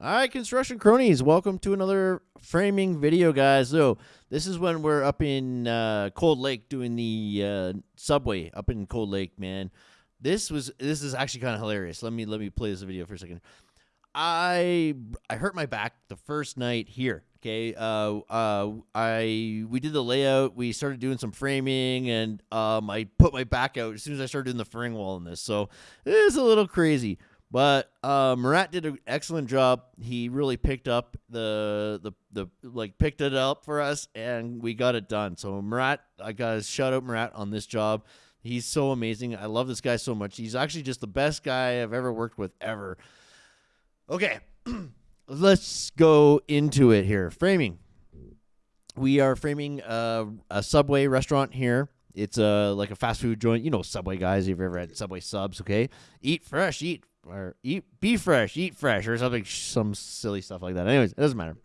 All right, construction cronies, welcome to another framing video, guys. So this is when we're up in uh, Cold Lake doing the uh, subway up in Cold Lake, man. This was this is actually kind of hilarious. Let me let me play this video for a second. I I hurt my back the first night here. Okay, uh, uh, I we did the layout. We started doing some framing, and um, I put my back out as soon as I started doing the framing wall in this. So it is a little crazy. But uh, Murat did an excellent job. He really picked up the the the like picked it up for us, and we got it done. So Murat, I got to shout out Murat on this job. He's so amazing. I love this guy so much. He's actually just the best guy I've ever worked with ever. Okay, let's go into it here. Framing. We are framing a, a Subway restaurant here. It's a like a fast food joint. You know Subway guys. If you've ever had Subway subs, okay? Eat fresh, eat or eat be fresh, eat fresh, or something, some silly stuff like that. Anyways, it doesn't matter.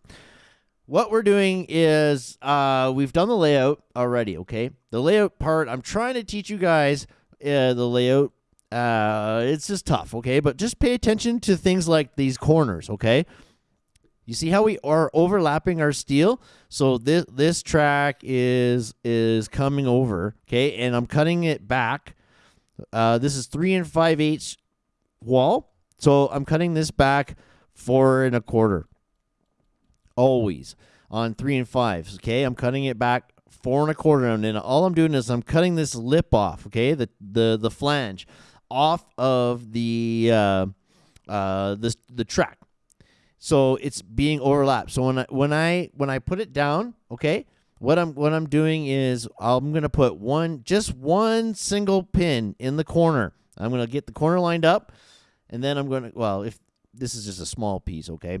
What we're doing is uh, we've done the layout already. Okay, the layout part. I'm trying to teach you guys uh, the layout. Uh, it's just tough. Okay, but just pay attention to things like these corners. Okay. You see how we are overlapping our steel? So this this track is is coming over, okay, and I'm cutting it back. Uh, this is three and five eighths wall. So I'm cutting this back four and a quarter. Always on three and fives. Okay, I'm cutting it back four and a quarter, and then all I'm doing is I'm cutting this lip off. Okay, the the the flange off of the uh, uh, this the track. So it's being overlapped. So when I when I when I put it down, okay, what I'm what I'm doing is I'm gonna put one just one single pin in the corner. I'm gonna get the corner lined up. And then I'm going to, well, if this is just a small piece, okay?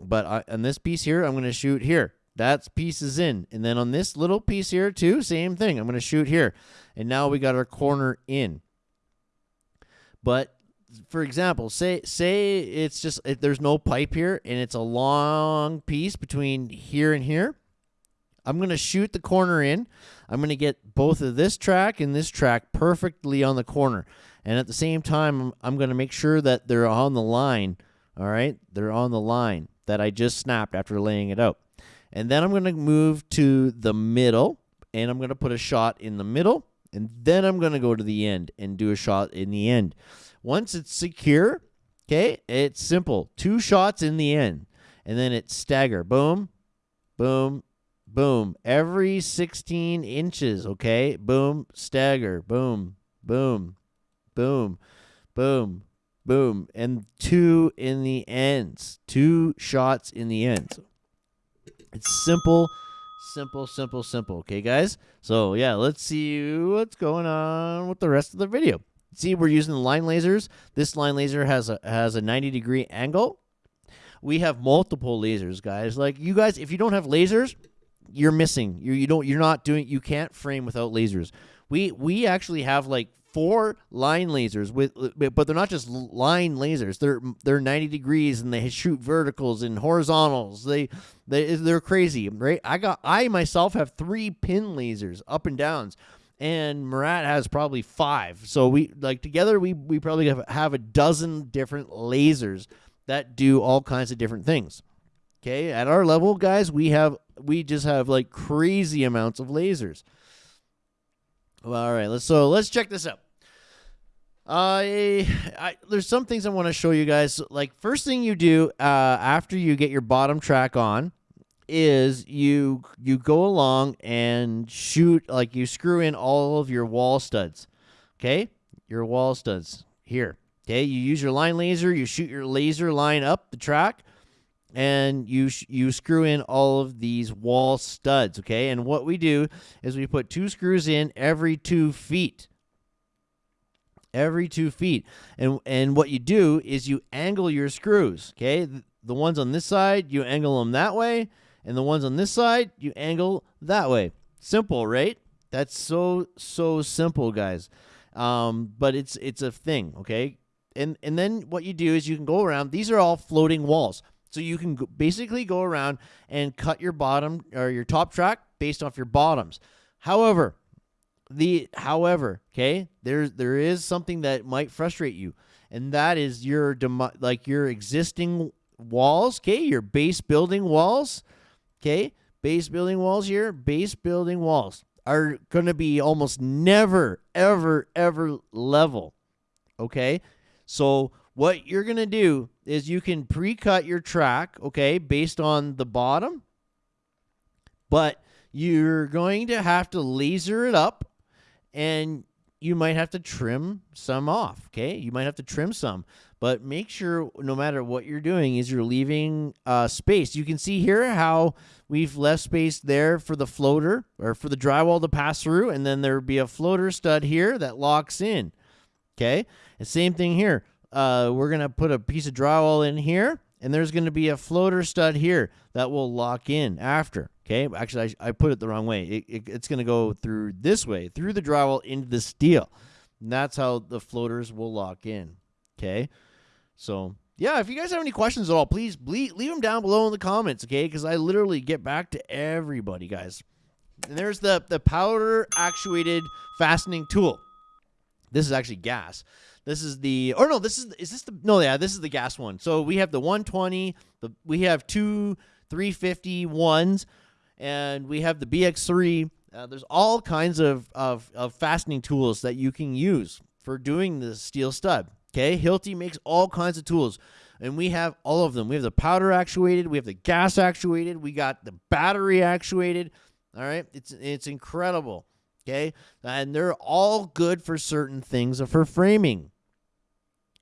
But I, on this piece here, I'm going to shoot here. That's pieces in. And then on this little piece here too, same thing. I'm going to shoot here. And now we got our corner in. But for example, say say it's just there's no pipe here and it's a long piece between here and here. I'm going to shoot the corner in. I'm going to get both of this track and this track perfectly on the corner. And at the same time, I'm going to make sure that they're on the line. All right. They're on the line that I just snapped after laying it out. And then I'm going to move to the middle and I'm going to put a shot in the middle. And then I'm going to go to the end and do a shot in the end. Once it's secure, okay, it's simple. Two shots in the end. And then it's stagger. Boom, boom, boom. Every 16 inches, okay? Boom, stagger. Boom, boom, boom, boom, boom, and two in the ends. Two shots in the ends. It's simple, simple, simple, simple. Okay, guys? So, yeah, let's see what's going on with the rest of the video. See, we're using the line lasers. This line laser has a has a 90 degree angle. We have multiple lasers, guys. Like you guys, if you don't have lasers, you're missing. You you don't you're not doing you can't frame without lasers. We we actually have like four line lasers with but they're not just line lasers. They're they're 90 degrees and they shoot verticals and horizontals. They they they're crazy right? I got i myself have three pin lasers up and downs and Murat has probably five. So we like together we we probably have, have a dozen different lasers that do all kinds of different things. Okay at our level guys we have we just have like crazy amounts of lasers. All right let's so let's check this out uh, I, there's some things I want to show you guys. Like first thing you do uh, after you get your bottom track on is you you go along and shoot like you screw in all of your wall studs. Okay, your wall studs here. Okay, you use your line laser. You shoot your laser line up the track, and you you screw in all of these wall studs. Okay, and what we do is we put two screws in every two feet every two feet. And and what you do is you angle your screws. Okay, the, ones on this side you angle them that way, and the ones on this side you angle that way. Simple, right? That's so so simple, guys. Um, but it's it's a thing, okay? And and then what you do is you can go around. These are all floating walls. So you can basically go around and cut your bottom or your top track based off your bottoms. However, the however, okay, there's there is something that might frustrate you, and that is your demo, like your existing walls, okay, your base building walls, okay, base building walls here, base building walls are going to be almost never, ever, ever level. Okay. So, what you're going to do is you can pre cut your track, okay, based on the bottom, but you're going to have to laser it up and you might have to trim some off, okay? You might have to trim some, but make sure no matter what you're doing is you're leaving uh, space. You can see here how we've left space there for the floater or for the drywall to pass through, and then there'd be a floater stud here that locks in, okay? And same thing here. Uh, we're to put a piece of drywall in here, and there's to be a floater stud here that will lock in after. Okay, actually, I, I put it the wrong way. It, it, it's going to go through this way, through the drywall into the steel. And that's how the floaters will lock in. Okay, so yeah, if you guys have any questions at all, please leave them down below in the comments. Okay, because I literally get back to everybody, guys. And there's the the powder actuated fastening tool. This is actually gas. This is the or no, this is is this the no yeah this is the gas one. So we have the 120. The we have two 350 ones and we have the BX3. Uh, there's all kinds of, of, of fastening tools that you can use for doing the steel stud. Okay, Hilti makes all kinds of tools, and we have all of them. We have the powder actuated, we have the gas actuated, we got the battery actuated. All right, it's it's incredible. Okay, and they're all good for certain things of for framing.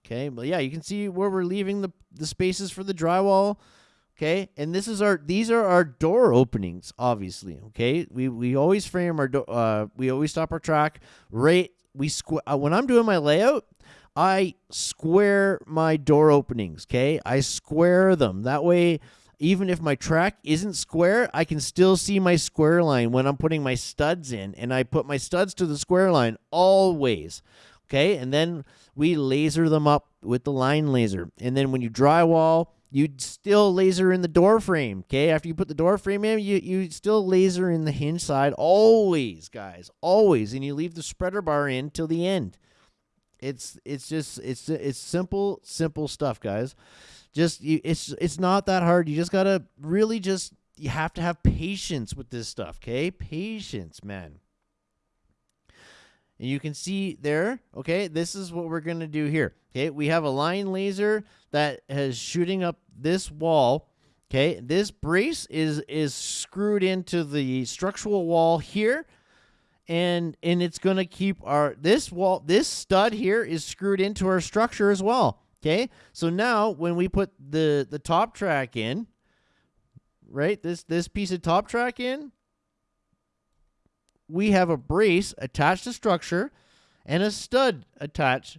Okay, but yeah, you can see where we're leaving the the spaces for the drywall Okay, and this is our these are our door openings. Obviously, okay. We we always frame our door. Uh, we always stop our track right. We squ- uh, when I'm doing my layout, I square my door openings. Okay, I square them that way. Even if my track isn't square, I can still see my square line when I'm putting my studs in, and I put my studs to the square line always. Okay, and then we laser them up with the line laser, and then when you drywall you'd still laser in the door frame. Okay, after you put the door frame in, you you still laser in the hinge side always, guys, always, and you leave the spreader bar in till the end. It's it's just it's it's simple simple stuff, guys. Just you, it's it's not that hard. You just gotta really just you have to have patience with this stuff. Okay, patience, man. And you can see there, okay, this is what we're to do here. Okay, we have a line laser that is shooting up this wall. Okay, this brace is is screwed into the structural wall here. And and it's going to keep our this wall this stud here is screwed into our structure as well. Okay? So now when we put the the top track in, right? This this piece of top track in, we have a brace attached to structure and a stud attached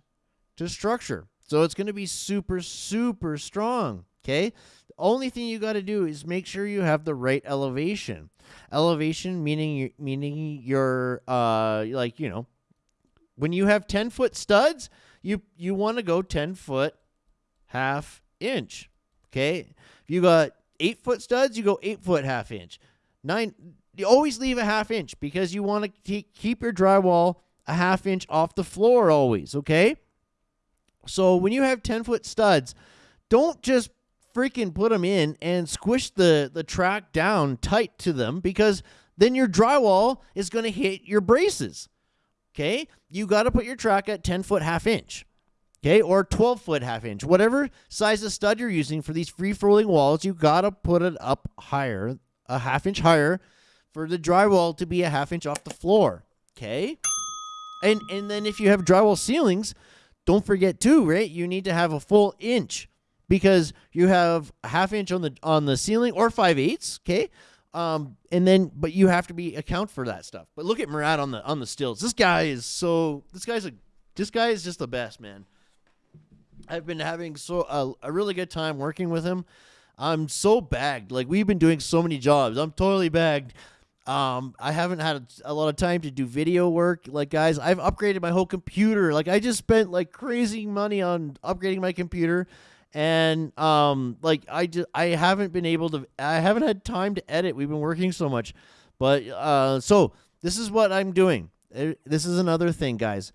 to structure. So it's going to be super, super strong. Okay. The only thing you got to do is make sure you have the right elevation. Elevation meaning meaning your uh like you know when you have 10 foot studs, you you want to go 10 foot half inch. Okay. If you got eight foot studs, you go eight foot half inch. Nine you always leave a half inch because you want to keep your drywall a half inch off the floor always, okay? So when you have 10 foot studs, don't just freaking put them in and squish the, the track down tight to them because then your drywall is going to hit your braces. Okay? You got to put your track at 10 foot half inch. Okay? Or 12 foot half inch. Whatever size of stud you're using for these free rolling walls, you got to put it up higher, a half inch higher for the drywall to be a half inch off the floor. Okay? And and then if you have drywall ceilings, don't forget too, right? You need to have a full inch because you have a half inch on the on the ceiling or five eighths, okay? Um, and then but you have to be account for that stuff. But look at Murat on the on the stills. This guy is so this guy's a this guy is just the best, man. I've been having so a, a really good time working with him. I'm so bagged. Like we've been doing so many jobs. I'm totally bagged. Um, I haven't had a, a, lot of time to do video work. Like, guys, I've upgraded my whole computer. Like, I just spent like crazy money on upgrading my computer, and um, like I just I haven't been able to. I haven't had time to edit. We've been working so much, but uh, so this is what I'm doing. This is another thing, guys,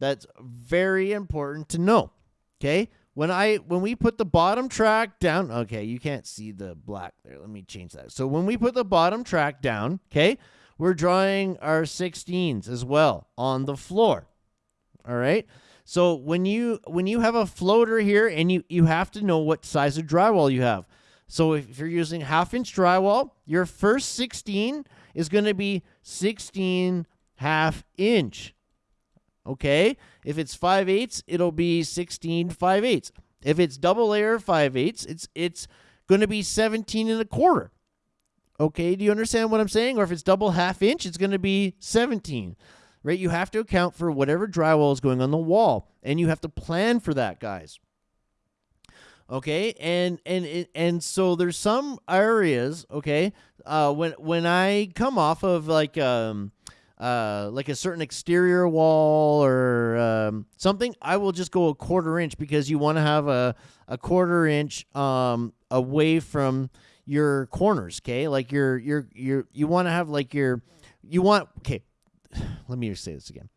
that's very important to know. Okay, when I when we put the bottom track down, okay, you can't see the black there. Let me change that. So when we put the bottom track down, okay, we're drawing our 16s as well on the floor. All right. So when you when you have a floater here and you you have to know what size of drywall you have. So if you're using half inch drywall, your first 16 is going to be 16 half inch. Okay? If it's 5 eighths, it'll be 16 5 eighths. If it's double layer 5 eighths, it's it's going to be 17 and a quarter. Okay, do you understand what I'm saying? Or if it's double half inch, it's going to be 17. Right? You have to account for whatever drywall is going on the wall, and you have to plan for that, guys. Okay, and and and so there's some areas. Okay, uh, when when I come off of like um uh, like a certain exterior wall or um, something, I will just go a quarter inch because you want to have a, a quarter inch um, away from your corners. Okay, like your your your you want to have like your you want okay. Let me just say this again.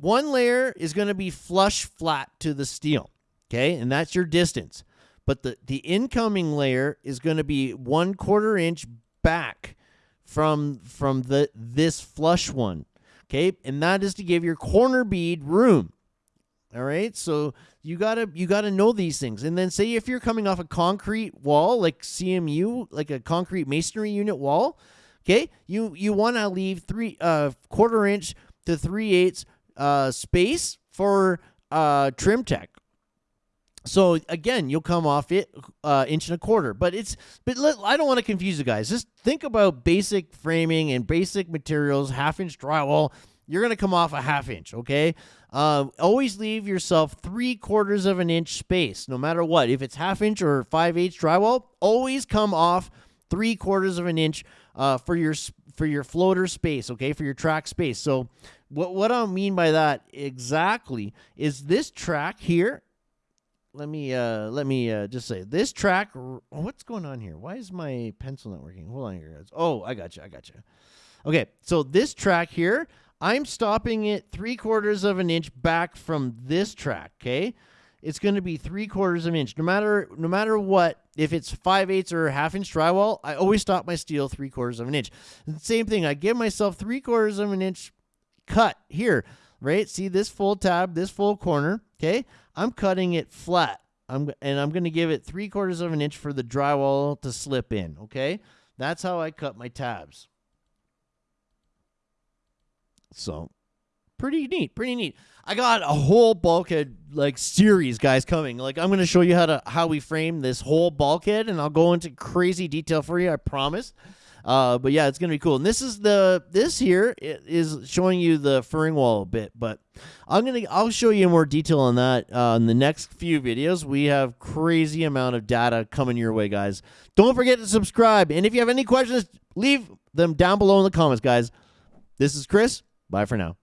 One layer is going to be flush flat to the steel. Okay, and that's your distance. But the the incoming layer is going to be one quarter inch back from from the this flush one. Okay? And that is to give your corner bead room. All right? So you got to you got to know these things. And then say if you're coming off a concrete wall like CMU, like a concrete masonry unit wall, okay? You you want to leave 3 uh quarter inch to 3 eighths uh space for uh Trim-Tex so again, you'll come off it uh, inch and a quarter, but it's but let, I don't want to confuse you guys. Just think about basic framing and basic materials, half inch drywall. You're gonna come off a half inch, okay? Uh, always leave yourself three quarters of an inch space, no matter what. If it's half inch or five eighths drywall, always come off three quarters of an inch uh, for your for your floater space, okay, for your track space. So what what I mean by that exactly is this track here let me uh let me uh just say this track what's going on here? Why is my pencil not working? Hold on here guys. Oh i got you i got you okay so this track here i'm stopping it three quarters of an inch back from this track okay? It's going to be three quarters of an inch. No matter no matter what if it's five eighths or half inch drywall i always stop my steel three quarters of an inch. Same thing i give myself three quarters of an inch cut here right? See this full tab this full corner okay I'm cutting it flat. I'm and I'm going to give it three quarters of an inch for the drywall to slip in. Okay, that's how I cut my tabs. So, pretty neat, pretty neat. I got a whole bulkhead like series, guys, coming. Like I'm going to show you how to how we frame this whole bulkhead, and I'll go into crazy detail for you. I promise. Uh, but yeah, it's gonna be cool. And this is the this here is showing you the furring wall a bit, but I'm gonna I'll show you more detail on that uh, in the next few videos. We have crazy amount of data coming your way, guys. Don't forget to subscribe, and if you have any questions, leave them down below in the comments, guys. This is Chris. Bye for now.